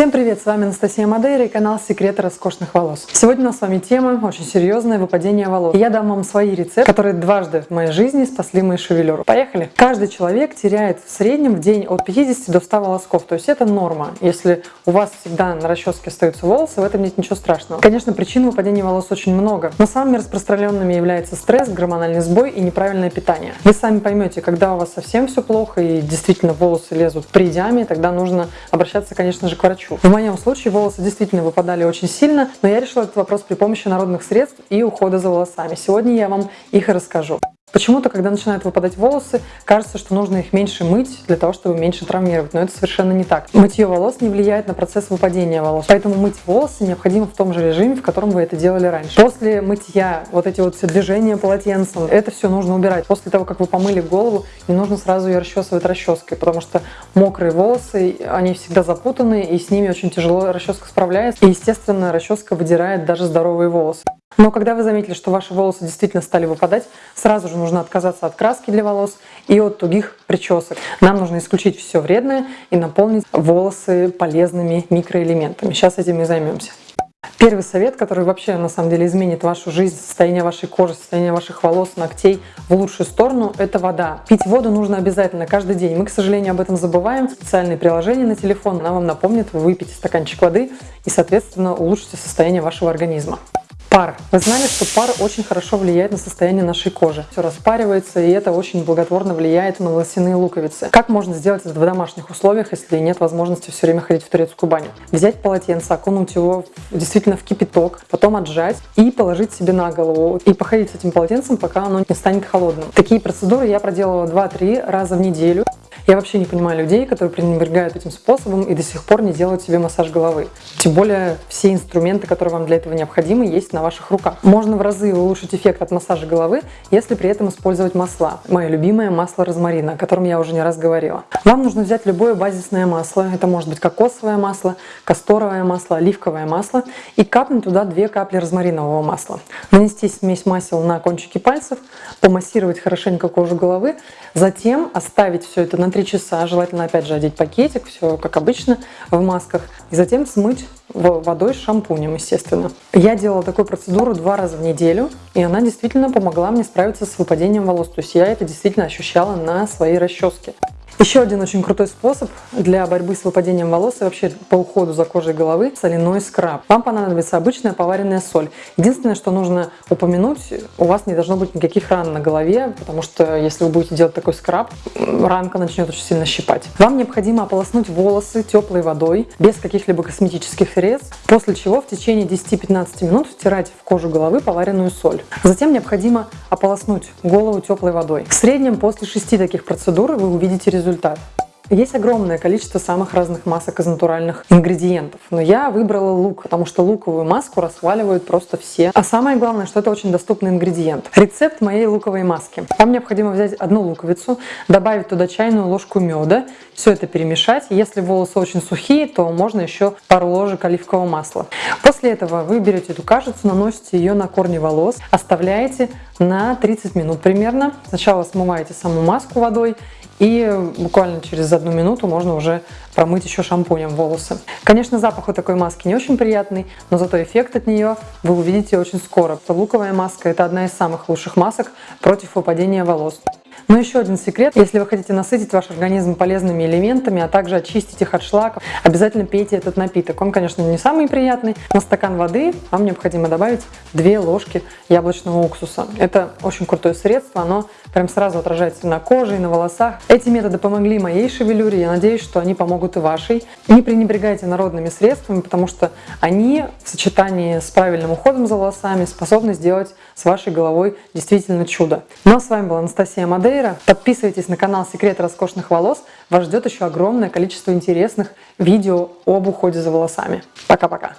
Всем привет, с вами Анастасия Мадейра и канал Секреты роскошных волос. Сегодня у нас с вами тема очень серьезное выпадение волос. И я дам вам свои рецепты, которые дважды в моей жизни спасли мою шевелюру. Поехали! Каждый человек теряет в среднем в день от 50 до 100 волосков, то есть это норма. Если у вас всегда на расческе остаются волосы, в этом нет ничего страшного. Конечно, причин выпадения волос очень много, но самыми распространенными являются стресс, гормональный сбой и неправильное питание. Вы сами поймете, когда у вас совсем все плохо и действительно волосы лезут при диаме, тогда нужно обращаться, конечно же, к врачу хочу. В моем случае волосы действительно выпадали очень сильно, но я решила этот вопрос при помощи народных средств и ухода за волосами. Сегодня я вам их расскажу. Почему-то, когда начинают выпадать волосы, кажется, что нужно их меньше мыть для того, чтобы меньше травмировать, но это совершенно не так. Мытье волос не влияет на процесс выпадения волос, поэтому мыть волосы необходимо в том же режиме, в котором вы это делали раньше. После мытья вот эти вот все движения полотенцем, это все нужно убирать. После того, как вы помыли голову, не нужно сразу ее расчесывать расческой, потому что мокрые волосы, они всегда запутаны, и с ними очень тяжело расческа справляется. И, естественно, расческа выдирает даже здоровые волосы. Но когда вы заметили, что ваши волосы действительно стали выпадать, сразу же нужно отказаться от краски для волос и от тугих причесок. Нам нужно исключить все вредное и наполнить волосы полезными микроэлементами. Сейчас этим и займемся. Первый совет, который вообще на самом деле изменит вашу жизнь, состояние вашей кожи, состояние ваших волос, ногтей в лучшую сторону, это вода. Пить воду нужно обязательно каждый день. Мы, к сожалению, об этом забываем. Специальные приложения на телефон, она вам напомнит, вы выпьете стаканчик воды и, соответственно, улучшите состояние вашего организма. Пар. Вы знали, что пар очень хорошо влияет на состояние нашей кожи. Все распаривается, и это очень благотворно влияет на волосяные луковицы. Как можно сделать это в домашних условиях, если нет возможности все время ходить в турецкую баню? Взять полотенце, окунуть его действительно в кипяток, потом отжать и положить себе на голову. И походить с этим полотенцем, пока оно не станет холодным. Такие процедуры я проделала 2-3 раза в неделю. Я вообще не понимаю людей, которые пренебрегают этим способом и до сих пор не делают себе массаж головы. Тем более все инструменты, которые вам для этого необходимы, есть на ваших руках. Можно в разы улучшить эффект от массажа головы, если при этом использовать масла. Мое любимое масло розмарина, о котором я уже не раз говорила. Вам нужно взять любое базисное масло. Это может быть кокосовое масло, касторовое масло, оливковое масло и капнуть туда 2 капли розмаринового масла. Нанести смесь масел на кончики пальцев, помассировать хорошенько кожу головы, затем оставить все это на 3 часа. Желательно опять же одеть пакетик, все как обычно в масках. И затем смыть водой с шампунем, естественно. Я делала такую процедуру два раза в неделю, и она действительно помогла мне справиться с выпадением волос. То есть я это действительно ощущала на своей расческе. Еще один очень крутой способ для борьбы с выпадением волос и вообще по уходу за кожей головы – соляной скраб. Вам понадобится обычная поваренная соль. Единственное, что нужно упомянуть, у вас не должно быть никаких ран на голове, потому что если вы будете делать такой скраб, ранка начнет очень сильно щипать. Вам необходимо ополоснуть волосы теплой водой, без каких-либо косметических средств, после чего в течение 10-15 минут втирать в кожу головы поваренную соль. Затем необходимо ополоснуть голову теплой водой. В среднем после 6 таких процедур вы увидите результат результат. Есть огромное количество самых разных масок из натуральных ингредиентов, но я выбрала лук, потому что луковую маску расхваливают просто все. А самое главное, что это очень доступный ингредиент. Рецепт моей луковой маски. Вам необходимо взять одну луковицу, добавить туда чайную ложку меда, все это перемешать. Если волосы очень сухие, то можно еще пару ложек оливкового масла. После этого вы берете эту кашицу, наносите ее на корни волос, оставляете на 30 минут примерно. Сначала смываете саму маску водой и буквально через одну минуту можно уже промыть еще шампунем волосы. Конечно, запах у такой маски не очень приятный, но зато эффект от нее вы увидите очень скоро. Луковая маска – это одна из самых лучших масок против выпадения волос. Но еще один секрет, если вы хотите насытить ваш организм полезными элементами, а также очистить их от шлаков, обязательно пейте этот напиток. Он, конечно, не самый приятный. На стакан воды вам необходимо добавить 2 ложки яблочного уксуса. Это очень крутое средство, оно прям сразу отражается на коже и на волосах. Эти методы помогли моей шевелюре, я надеюсь, что они помогут и вашей. Не пренебрегайте народными средствами, потому что они в сочетании с правильным уходом за волосами способны сделать с вашей головой действительно чудо. Ну а с вами была Анастасия Мадей. Феррейра. Подписывайтесь на канал Секреты роскошных волос. Вас ждет еще огромное количество интересных видео об уходе за волосами. Пока-пока.